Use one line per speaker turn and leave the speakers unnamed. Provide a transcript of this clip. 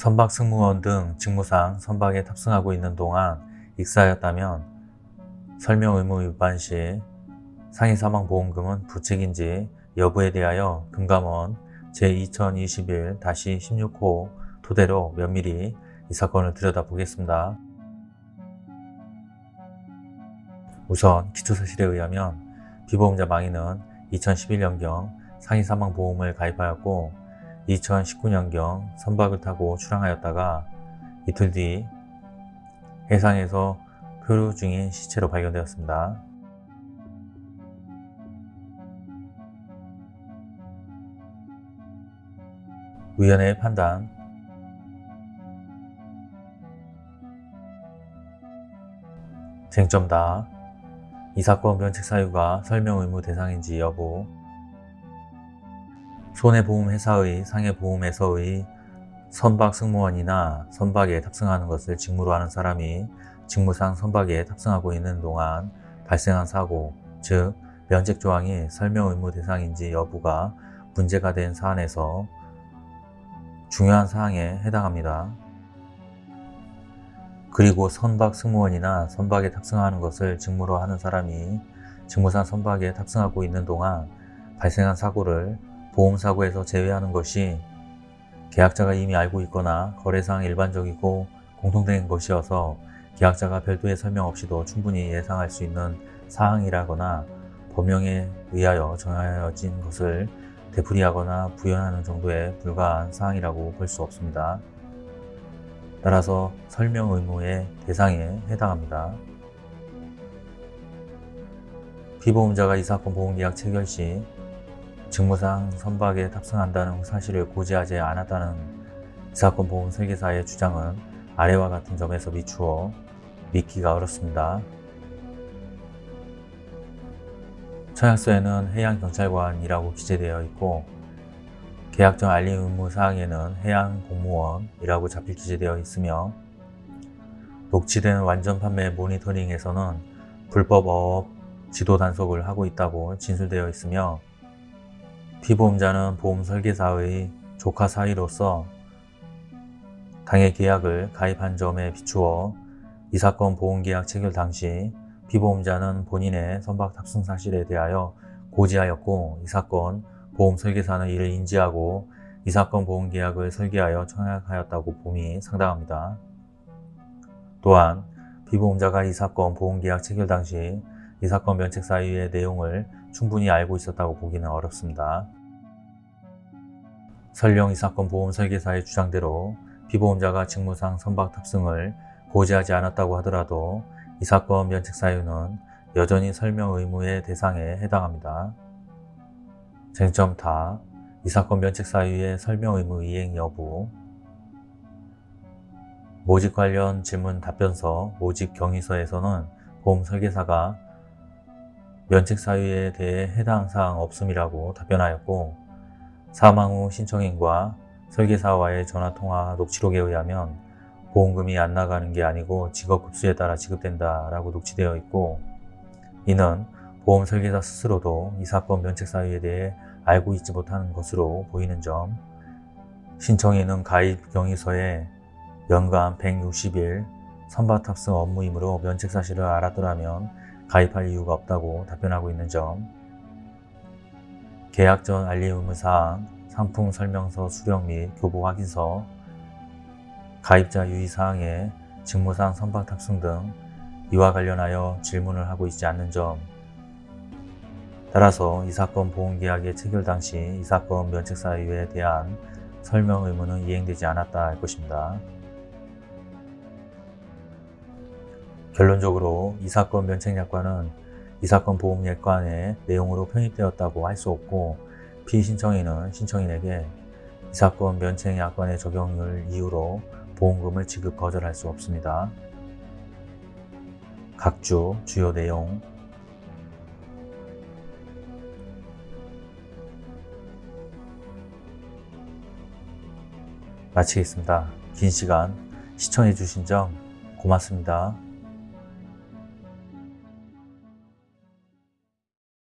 선박 승무원 등 직무상 선박에 탑승하고 있는 동안 익사하였다면 설명 의무 위반 시 상해 사망 보험금은 부책인지 여부에 대하여 금감원 제2021-16호 토대로 면밀히 이 사건을 들여다보겠습니다. 우선 기초사실에 의하면 피보험자 망인은 2011년경 상해 사망 보험을 가입하였고 2019년경 선박을 타고 출항하였다가 이틀 뒤 해상에서 표류 중인 시체로 발견되었습니다. 위원회의 판단 쟁점다. 이 사건 면책 사유가 설명 의무 대상인지 여부 손해보험회사의 상해보험에서의 선박 승무원이나 선박에 탑승하는 것을 직무로 하는 사람이 직무상 선박에 탑승하고 있는 동안 발생한 사고, 즉 면책 조항이 설명 의무 대상인지 여부가 문제가 된 사안에서 중요한 사항에 해당합니다. 그리고 선박 승무원이나 선박에 탑승하는 것을 직무로 하는 사람이 직무상 선박에 탑승하고 있는 동안 발생한 사고를 보험사고에서 제외하는 것이 계약자가 이미 알고 있거나 거래상 일반적이고 공통된 것이어서 계약자가 별도의 설명 없이도 충분히 예상할 수 있는 사항이라거나 법령에 의하여 정하여진 것을 되풀이하거나 부연하는 정도에 불과한 사항이라고 볼 수 없습니다. 따라서 설명 의무의 대상에 해당합니다. 피보험자가 이 사건 보험계약 체결 시 직무상 선박에 탑승한다는 사실을 고지하지 않았다는 이 사건 보험 설계사의 주장은 아래와 같은 점에서 미추어 믿기가 어렵습니다. 청약서에는 해양경찰관이라고 기재되어 있고 계약전 알림 의무 사항에는 해양공무원이라고 잡힐 기재되어 있으며 녹취된 완전 판매 모니터링에서는 불법 어업 지도 단속을 하고 있다고 진술되어 있으며 피보험자는 보험 설계사의 조카 사위로서 당해 계약을 가입한 점에 비추어 이 사건 보험계약 체결 당시 피보험자는 본인의 선박 탑승 사실에 대하여 고지하였고 이 사건 보험 설계사는 이를 인지하고 이 사건 보험계약을 설계하여 청약하였다고 봄이 상당합니다. 또한 피보험자가 이 사건 보험계약 체결 당시 이 사건 면책 사유의 내용을 충분히 알고 있었다고 보기는 어렵습니다. 설령 이 사건 보험 설계사의 주장대로 피보험자가 직무상 선박 탑승을 고지하지 않았다고 하더라도 이 사건 면책 사유는 여전히 설명 의무의 대상에 해당합니다. 쟁점 타, 이 사건 면책 사유의 설명 의무 이행 여부 모집 관련 질문 답변서, 모집 경위서에서는 보험 설계사가 면책 사유에 대해 해당 사항 없음이라고 답변하였고 사망 후 신청인과 설계사와의 전화통화 녹취록에 의하면 보험금이 안 나가는 게 아니고 직업급수에 따라 지급된다 라고 녹취되어 있고 이는 보험 설계사 스스로도 이 사건 면책 사유에 대해 알고 있지 못하는 것으로 보이는 점 신청인은 가입 경위서에 연간 160일 선박 탑승 업무이므로 면책 사실을 알았더라면 가입할 이유가 없다고 답변하고 있는 점 계약 전 알림 의무사항, 상품 설명서 수령 및 교부 확인서, 가입자 유의사항에 직무상 선박 탑승 등 이와 관련하여 질문을 하고 있지 않는 점 따라서 이 사건 보험계약의 체결 당시 이 사건 면책 사유에 대한 설명 의무는 이행되지 않았다 할 것입니다. 결론적으로 이 사건 면책약관은 이 사건 보험예관의 내용으로 편입되었다고 할 수 없고 피신청인은 신청인에게 이 사건 면책약관의 적용률 이유로 보험금을 지급 거절할 수 없습니다. 각주 주요 내용 마치겠습니다. 긴 시간 시청해 주신 점 고맙습니다.